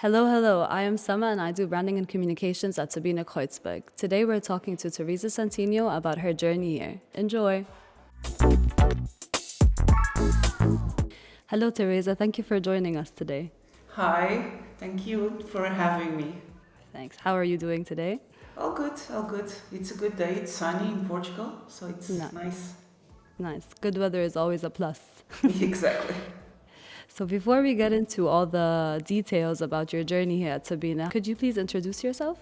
Hello, hello. I am Sama and I do branding and communications at Turbine Kreuzberg. Today we're talking to Teresa Santino about her journey here. Enjoy. Hello, Teresa. Thank you for joining us today. Hi, thank you for having me. Thanks. How are you doing today? All good, all good. It's a good day. It's sunny in Portugal, so it's No. nice. Nice. Good weather is always a plus. exactly. So, before we get into all the details about your journey here at Turbine, could you please introduce yourself?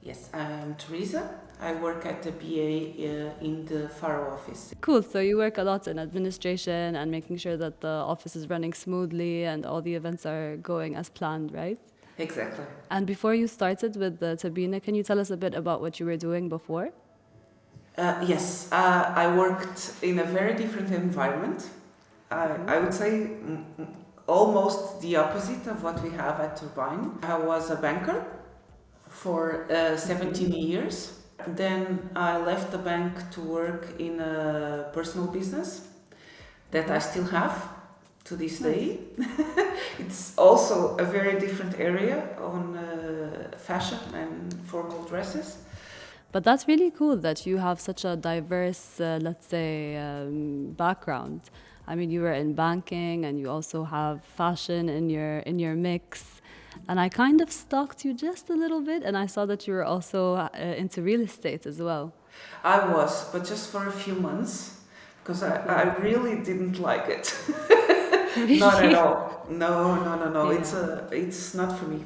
Yes, I'm Teresa. I work at the BA uh, in the Faro office. Cool. So, you work a lot in administration and making sure that the office is running smoothly and all the events are going as planned, right? Exactly. And before you started with the Turbine, can you tell us a bit about what you were doing before? Uh, yes, uh, I worked in a very different environment. I, I would say almost the opposite of what we have at Turbine. I was a banker for uh, 17 years. Then I left the bank to work in a personal business that I still have to this day. it's also a very different area on uh, fashion and formal dresses. But that's really cool that you have such a diverse, uh, let's say, um, background. I mean, you were in banking, and you also have fashion in your in your mix. And I kind of stalked you just a little bit, and I saw that you were also uh, into real estate as well. I was, but just for a few months because I, I really didn't like it. Not at all. No, no, no, no. It's a, it's not for me.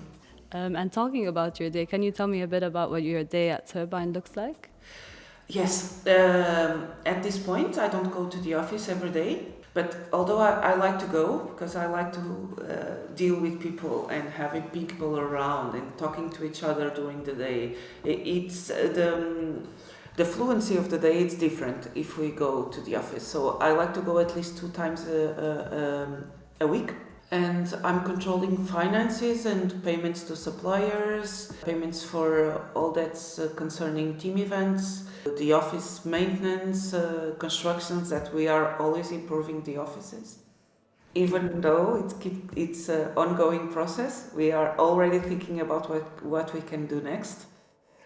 Um, and talking about your day, can you tell me a bit about what your day at Turbine looks like? Yes, um, at this point, I don't go to the office every day. But although I, I like to go because I like to uh, deal with people and having people around and talking to each other during the day, it's uh, the um, the fluency of the day. It's different if we go to the office. So I like to go at least two times a, a, um, a week. And I'm controlling finances and payments to suppliers, payments for all that's uh, concerning team events, the office maintenance, uh, constructions that we are always improving the offices. Even though it's keep, it's an ongoing process, we are already thinking about what, what we can do next.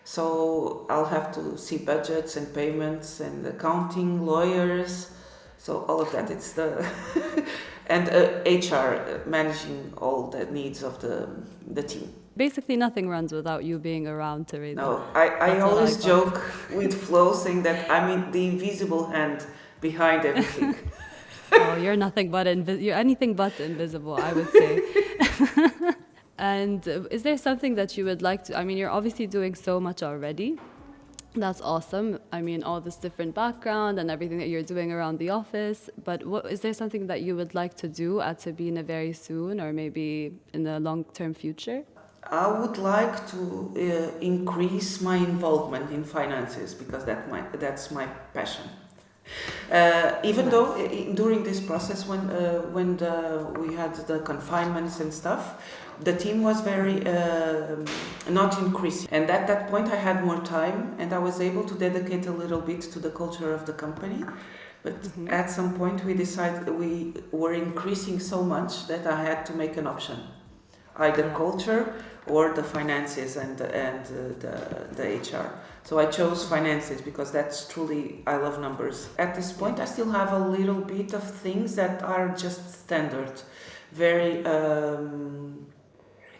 So I'll have to see budgets and payments and accounting, lawyers, so all of that. It's the and uh, HR uh, managing all the needs of the the team. Basically, nothing runs without you being around, Teresa. No, I, I That's what I always joke with Flo saying that I'm in the invisible hand behind everything. oh, you're nothing but invi- you're anything but invisible, I would say. and uh, is there something that you would like to? I mean, you're obviously doing so much already. That's awesome. I mean, all this different background and everything that you're doing around the office. But what, is there something that you would like to do at Turbine very soon, or maybe in the long-term future? I would like to uh, increase my involvement in finances because that my, that's my passion. Uh, even though i- i- during this process when uh, when the, we had the confinements and stuff, the team was very um not increasing. And at that point, I had more time and I was able to dedicate a little bit to the culture of the company. But at some point, we decided we were increasing so much that I had to make an option, either culture or the finances and and uh, the the HR. So I chose finances because that's truly I love numbers. At this point, I still have a little bit of things that are just standard, very um,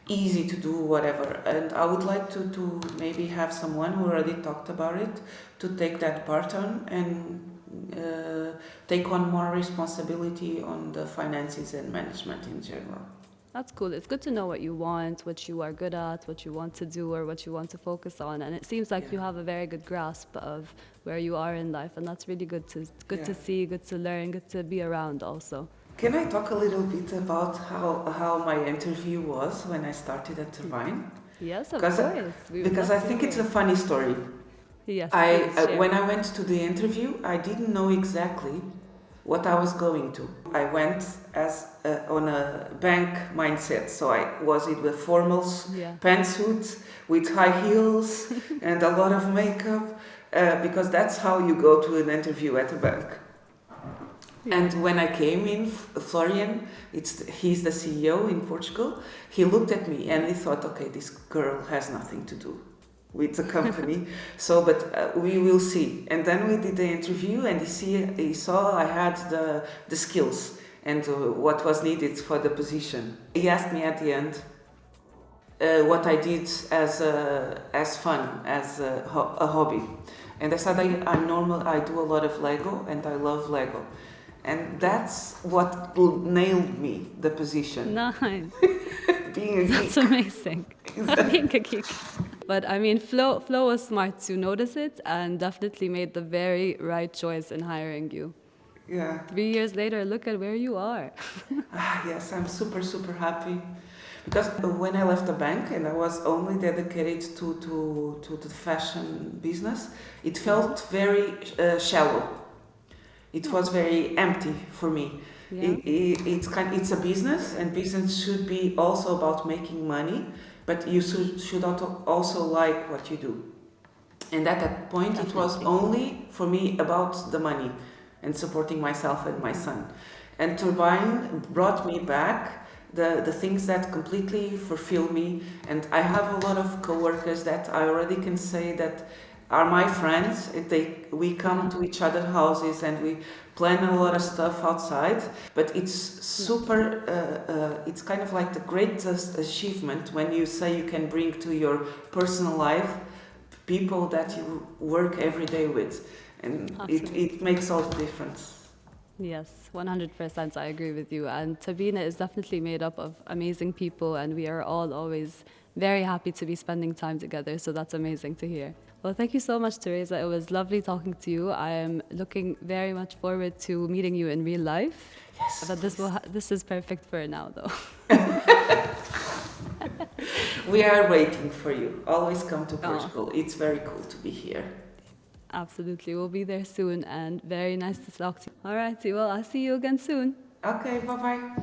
easy to do, whatever. And I would like to to maybe have someone who already talked about it to take that part on and uh, take on more responsibility on the finances and management in general. That's cool. It's good to know what you want, what you are good at, what you want to do, or what you want to focus on. And it seems like you have a very good grasp of where you are in life, and that's really good to good to see, good to learn, good to be around also. Can I talk a little bit about how, how my interview was when I started at Turbine? Yes, of Because I- course. Because I love to think it's a funny story. yes. I uh, when I went to the interview, I didn't know exactly what I was going to. I went as uh, on a bank mindset, so I was in with formals, yeah. pantsuits with high heels and a lot of makeup, uh, because that's how you go to an interview at a bank. Yeah. And when I came in, Florian, it's he's the CEO in Portugal. He looked at me and he thought, okay, this girl has nothing to do with the company. so, but uh, we will see. And then we did the interview, and he see he saw I had the the skills and uh, what was needed for the position. He asked me at the end uh, what I did as a, as fun, as a, ho- a hobby. And I said I, I'm normal. I do a lot of Lego, and I love Lego, and that's what nailed me the position. Nice. Being a geek. That's amazing. Being a geek. But I mean, Flo, Flo was smart to notice it and definitely made the very right choice in hiring you. Yeah. Three years later, look at where you are. Ah, yes, I'm super, super happy. Because when I left the bank and I was only dedicated to, to, to the fashion business, it felt very uh, shallow. It was very empty for me. Yeah. It, it, it's, kind, it's a business, and business should be also about making money, but you should, should also like what you do. And at that point, it was only for me about the money and supporting myself and my son. And Turbine brought me back the, the things that completely fulfill me. And I have a lot of coworkers that I already can say that are my friends. They, we come to each other's houses and we plan a lot of stuff outside. But it's super, uh, uh, it's kind of like the greatest achievement when you say you can bring to your personal life people that you work every day with. And it, it makes all the difference. Yes, 100% I agree with you. And Turbine is definitely made up of amazing people, and we are all always very happy to be spending time together. So that's amazing to hear. Well, thank you so much, Teresa. It was lovely talking to you. I am looking very much forward to meeting you in real life. Yes. But this will ha- this is perfect for now, though. We are waiting for you. Always come to Oh. Portugal. It's very cool to be here. Absolutely, we'll be there soon, and very nice to talk to you. All righty, well, I'll see you again soon. Okay, bye bye.